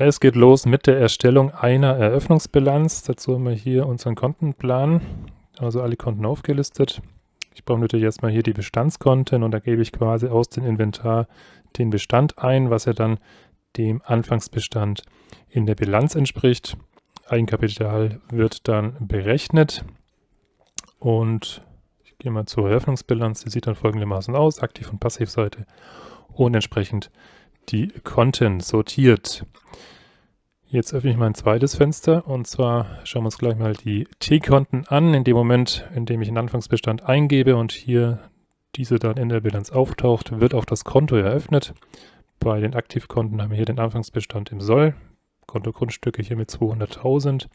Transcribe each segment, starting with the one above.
Es geht los mit der Erstellung einer Eröffnungsbilanz. Dazu haben wir hier unseren Kontenplan, also alle Konten aufgelistet. Ich brauche natürlich erstmal hier die Bestandskonten und da gebe ich quasi aus dem Inventar den Bestand ein, was ja dann dem Anfangsbestand in der Bilanz entspricht. Eigenkapital wird dann berechnet und ich gehe mal zur Eröffnungsbilanz. Die sieht dann folgendermaßen aus, Aktiv- und Passivseite und entsprechend die Konten sortiert. Jetzt öffne ich mein zweites Fenster und zwar schauen wir uns gleich mal die T-Konten an. In dem Moment, in dem ich einen Anfangsbestand eingebe und hier diese dann in der Bilanz auftaucht, wird auch das Konto eröffnet. Bei den Aktivkonten haben wir hier den Anfangsbestand im Soll, Konto Grundstücke hier mit 200.000,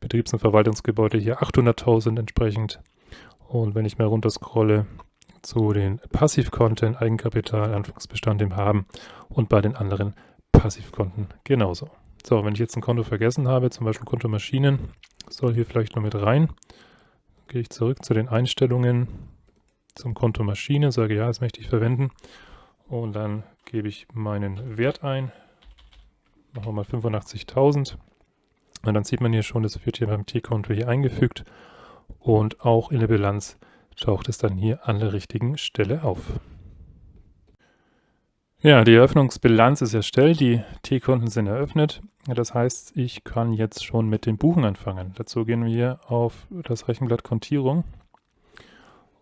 Betriebs- und Verwaltungsgebäude hier 800.000 entsprechend. Und wenn ich mal runter scrolle zu den Passivkonten, Eigenkapital, Anfangsbestand im Haben und bei den anderen Passivkonten genauso. So, wenn ich jetzt ein Konto vergessen habe, zum Beispiel Konto Maschinen, soll hier vielleicht noch mit rein. Gehe ich zurück zu den Einstellungen zum Konto Maschine, sage ja, das möchte ich verwenden und dann gebe ich meinen Wert ein. Machen wir mal 85.000 und dann sieht man hier schon, das wird hier beim T-Konto hier eingefügt und auch in der Bilanz taucht es dann hier an der richtigen Stelle auf. Ja, die Eröffnungsbilanz ist erstellt, die T-Konten sind eröffnet. Das heißt, ich kann jetzt schon mit den Buchen anfangen. Dazu gehen wir auf das Rechenblatt Kontierung.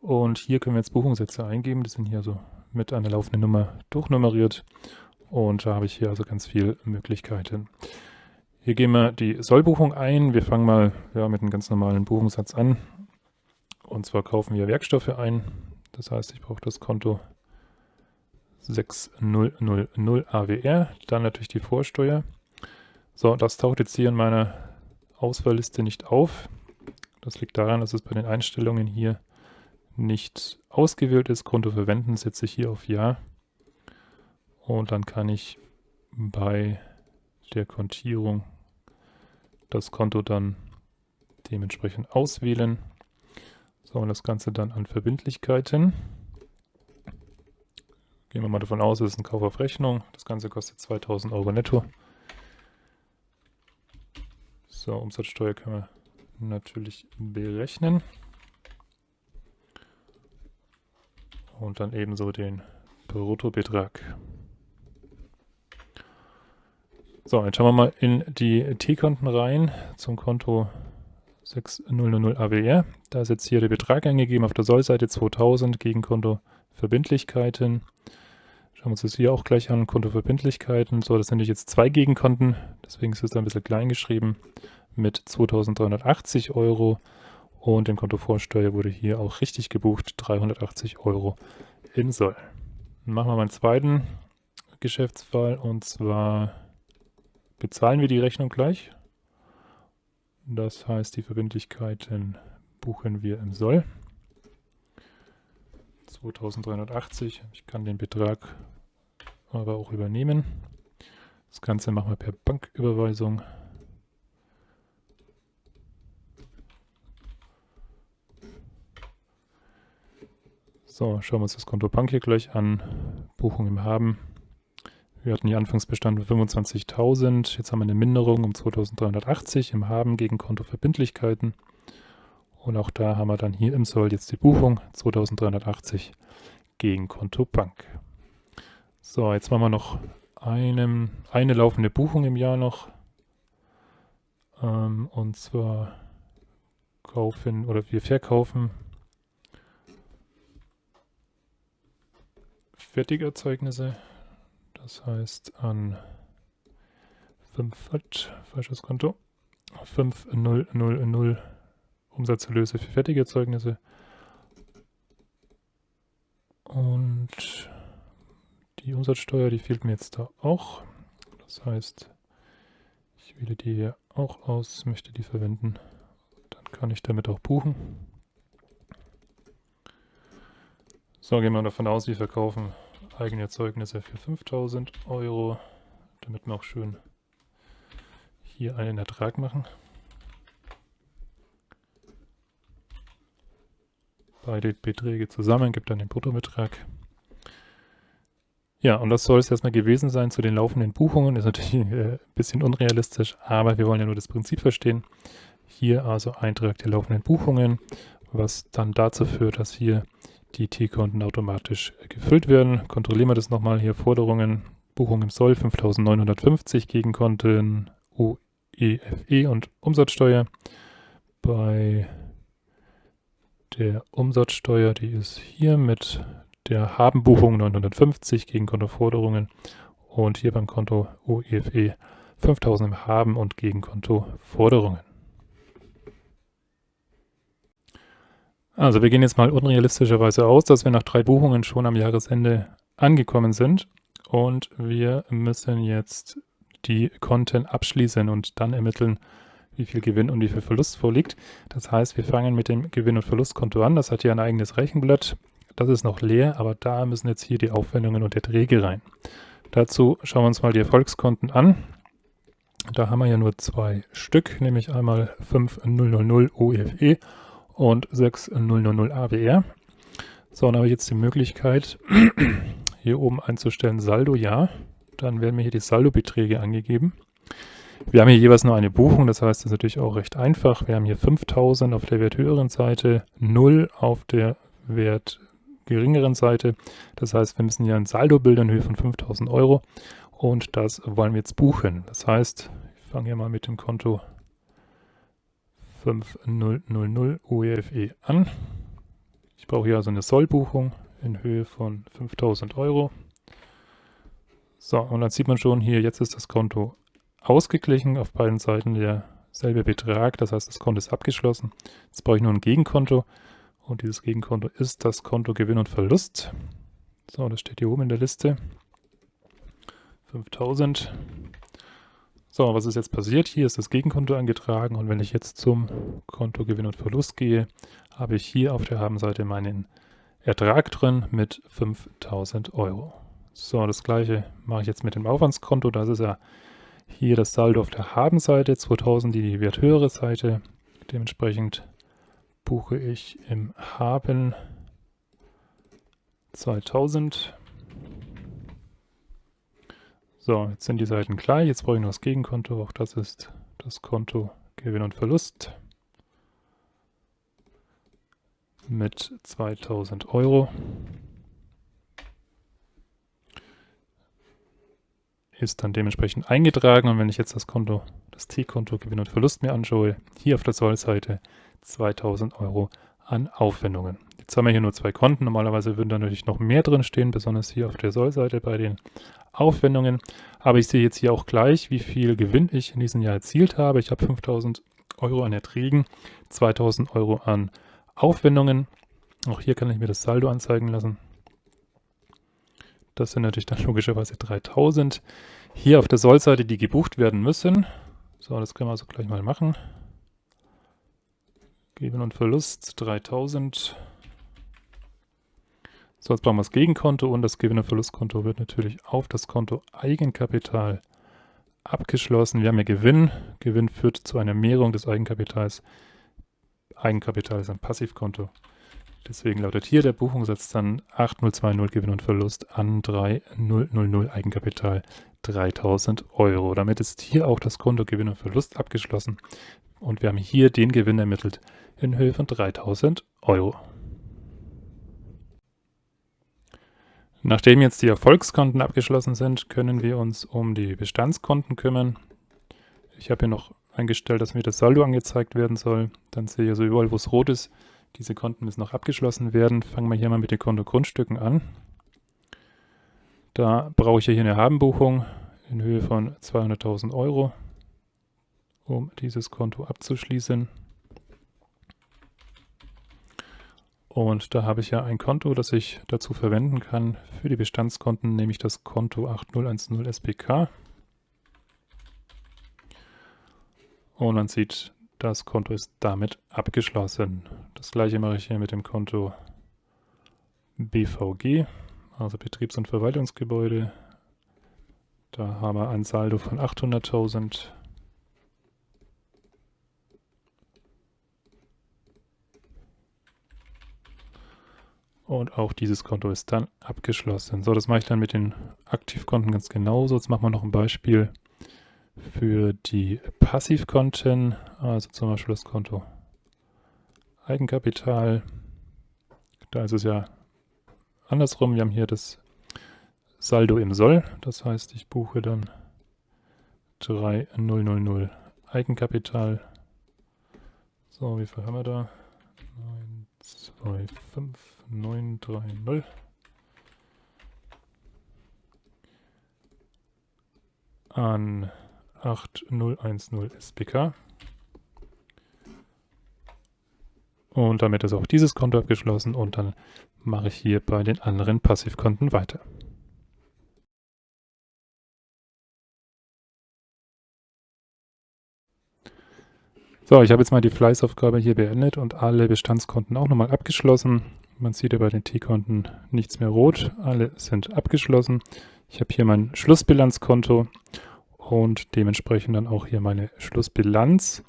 Und hier können wir jetzt Buchungssätze eingeben. Die sind hier so mit einer laufenden Nummer durchnummeriert. Und da habe ich hier also ganz viele Möglichkeiten. Hier gehen wir die Sollbuchung ein. Wir fangen mal ja, mit einem ganz normalen Buchungssatz an. Und zwar kaufen wir Werkstoffe ein. Das heißt, ich brauche das Konto 6000 AWR. Dann natürlich die Vorsteuer. So, das taucht jetzt hier in meiner Auswahlliste nicht auf. Das liegt daran, dass es bei den Einstellungen hier nicht ausgewählt ist. Konto verwenden setze ich hier auf Ja. Und dann kann ich bei der Kontierung das Konto dann dementsprechend auswählen. So, und das Ganze dann an Verbindlichkeiten. Gehen wir mal davon aus, es ist ein Kauf auf Rechnung. Das Ganze kostet 2000 Euro netto. So, Umsatzsteuer können wir natürlich berechnen. Und dann ebenso den Bruttobetrag. So, jetzt schauen wir mal in die T-Konten rein zum Konto 6000 AWR. Da ist jetzt hier der Betrag eingegeben auf der Sollseite 2000 gegen Konto Verbindlichkeiten. Schauen wir uns das hier auch gleich an, Konto Verbindlichkeiten. So, das sind jetzt zwei Gegenkonten, deswegen ist es ein bisschen klein geschrieben mit 2380 Euro und dem Konto Vorsteuer wurde hier auch richtig gebucht, 380 Euro in Soll. Dann machen wir mal einen zweiten Geschäftsfall und zwar bezahlen wir die Rechnung gleich. Das heißt, die Verbindlichkeiten buchen wir im Soll. 2380. Ich kann den Betrag aber auch übernehmen. Das Ganze machen wir per Banküberweisung. So, schauen wir uns das Konto Bank hier gleich an. Buchung im Haben. Wir hatten die Anfangsbestand 25.000. Jetzt haben wir eine Minderung um 2380 im Haben gegen Kontoverbindlichkeiten. Und auch da haben wir dann hier im Soll jetzt die Buchung 2380 gegen Konto Bank. So, jetzt machen wir noch einem, eine laufende Buchung im Jahr noch. Ähm, und zwar kaufen oder wir verkaufen Fertigerzeugnisse. Das heißt an 5 falsches Konto, 5000 Umsatzerlöse für Fertigerzeugnisse. Und die Umsatzsteuer, die fehlt mir jetzt da auch. Das heißt, ich wähle die hier auch aus, möchte die verwenden. Dann kann ich damit auch buchen. So, gehen wir davon aus, wir verkaufen eigene Erzeugnisse für 5000 Euro, damit wir auch schön hier einen Ertrag machen. Beide Beträge zusammen gibt dann den Bruttobetrag. Ja, und das soll es erstmal gewesen sein zu den laufenden Buchungen. Ist natürlich äh, ein bisschen unrealistisch, aber wir wollen ja nur das Prinzip verstehen. Hier also Eintrag der laufenden Buchungen, was dann dazu führt, dass hier die T-Konten automatisch gefüllt werden. Kontrollieren wir das nochmal hier. Forderungen, Buchung im Soll 5950 gegen Konten OEFE e und Umsatzsteuer. Bei der Umsatzsteuer, die ist hier mit der Habenbuchung 950 gegen Kontoforderungen und hier beim Konto UEFE 5000 im Haben und gegen Kontoforderungen. Also wir gehen jetzt mal unrealistischerweise aus, dass wir nach drei Buchungen schon am Jahresende angekommen sind und wir müssen jetzt die Konten abschließen und dann ermitteln, wie viel Gewinn und wie viel Verlust vorliegt. Das heißt, wir fangen mit dem Gewinn- und Verlustkonto an. Das hat hier ein eigenes Rechenblatt. Das ist noch leer, aber da müssen jetzt hier die Aufwendungen und Erträge rein. Dazu schauen wir uns mal die Erfolgskonten an. Da haben wir ja nur zwei Stück, nämlich einmal 5000 OEFE und 6000 AWR. So, dann habe ich jetzt die Möglichkeit, hier oben einzustellen Saldo ja. Dann werden mir hier die Saldobeträge angegeben. Wir haben hier jeweils nur eine Buchung, das heißt, das ist natürlich auch recht einfach. Wir haben hier 5000 auf der werthöheren Seite, 0 auf der Wert geringeren Seite. Das heißt, wir müssen hier ein Saldo bilden in Höhe von 5000 Euro und das wollen wir jetzt buchen. Das heißt, ich fange hier mal mit dem Konto 5000 UEFE e an. Ich brauche hier also eine Sollbuchung in Höhe von 5000 Euro. So, und dann sieht man schon hier, jetzt ist das Konto ausgeglichen, auf beiden Seiten derselbe Betrag, das heißt, das Konto ist abgeschlossen. Jetzt brauche ich nur ein Gegenkonto und dieses Gegenkonto ist das Konto Gewinn und Verlust. So, das steht hier oben in der Liste. 5000. So, was ist jetzt passiert? Hier ist das Gegenkonto eingetragen und wenn ich jetzt zum Konto Gewinn und Verlust gehe, habe ich hier auf der Habenseite meinen Ertrag drin mit 5000 Euro. So, das gleiche mache ich jetzt mit dem Aufwandskonto. Das ist ja hier das Saldo auf der Habenseite, 2000 die werthöhere Seite. Dementsprechend buche ich im Haben 2000. So, jetzt sind die Seiten gleich. Jetzt brauche ich noch das Gegenkonto. Auch das ist das Konto Gewinn und Verlust mit 2000 Euro. Ist dann dementsprechend eingetragen und wenn ich jetzt das Konto, das T-Konto Gewinn und Verlust mir anschaue, hier auf der Sollseite 2000 Euro an Aufwendungen. Jetzt haben wir hier nur zwei Konten. Normalerweise würden da natürlich noch mehr drin stehen, besonders hier auf der Sollseite bei den Aufwendungen. Aber ich sehe jetzt hier auch gleich, wie viel Gewinn ich in diesem Jahr erzielt habe. Ich habe 5000 Euro an Erträgen, 2000 Euro an Aufwendungen. Auch hier kann ich mir das Saldo anzeigen lassen. Das sind natürlich dann logischerweise 3000. Hier auf der Sollseite, die gebucht werden müssen. So, das können wir also gleich mal machen. Gewinn und Verlust 3000. So, jetzt brauchen wir das Gegenkonto und das Gewinn- und Verlustkonto wird natürlich auf das Konto Eigenkapital abgeschlossen. Wir haben ja Gewinn. Gewinn führt zu einer Mehrung des Eigenkapitals. Eigenkapital ist ein Passivkonto. Deswegen lautet hier der Buchungssatz dann 8020 Gewinn und Verlust an 3000 Eigenkapital 3000 Euro. Damit ist hier auch das Konto Gewinn und Verlust abgeschlossen und wir haben hier den Gewinn ermittelt in Höhe von 3000 Euro. Nachdem jetzt die Erfolgskonten abgeschlossen sind, können wir uns um die Bestandskonten kümmern. Ich habe hier noch eingestellt, dass mir das Saldo angezeigt werden soll. Dann sehe ich also überall, wo es rot ist, diese Konten müssen noch abgeschlossen werden. Fangen wir hier mal mit den Konto Grundstücken an. Da brauche ich hier eine Habenbuchung in Höhe von 200.000 Euro, um dieses Konto abzuschließen. Und da habe ich ja ein Konto, das ich dazu verwenden kann für die Bestandskonten, nämlich das Konto 8010 SPK. Und man sieht, das Konto ist damit abgeschlossen. Das gleiche mache ich hier mit dem Konto BVG, also Betriebs- und Verwaltungsgebäude. Da haben wir ein Saldo von 800.000 Und auch dieses Konto ist dann abgeschlossen. So, das mache ich dann mit den Aktivkonten ganz genauso. Jetzt machen wir noch ein Beispiel für die Passivkonten, also zum Beispiel das Konto Eigenkapital. Da ist es ja andersrum. Wir haben hier das Saldo im Soll. Das heißt, ich buche dann 3000 Eigenkapital. So, wie viel haben wir da? 925930. An 8010 SPK. Und damit ist auch dieses Konto abgeschlossen und dann mache ich hier bei den anderen Passivkonten weiter. So, ich habe jetzt mal die Fleißaufgabe hier beendet und alle Bestandskonten auch nochmal abgeschlossen. Man sieht ja bei den T-Konten nichts mehr rot, alle sind abgeschlossen. Ich habe hier mein Schlussbilanzkonto und dementsprechend dann auch hier meine Schlussbilanz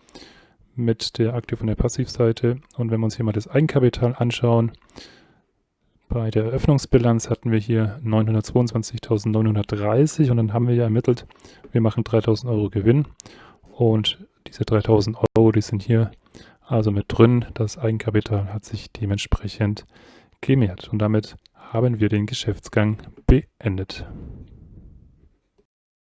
mit der Aktiv- und der Passivseite. Und wenn wir uns hier mal das Eigenkapital anschauen, bei der Eröffnungsbilanz hatten wir hier 922.930 und dann haben wir ja ermittelt, wir machen 3.000 Euro Gewinn und diese 3.000 Euro, die sind hier also mit drin. Das Eigenkapital hat sich dementsprechend gemehrt und damit haben wir den Geschäftsgang beendet.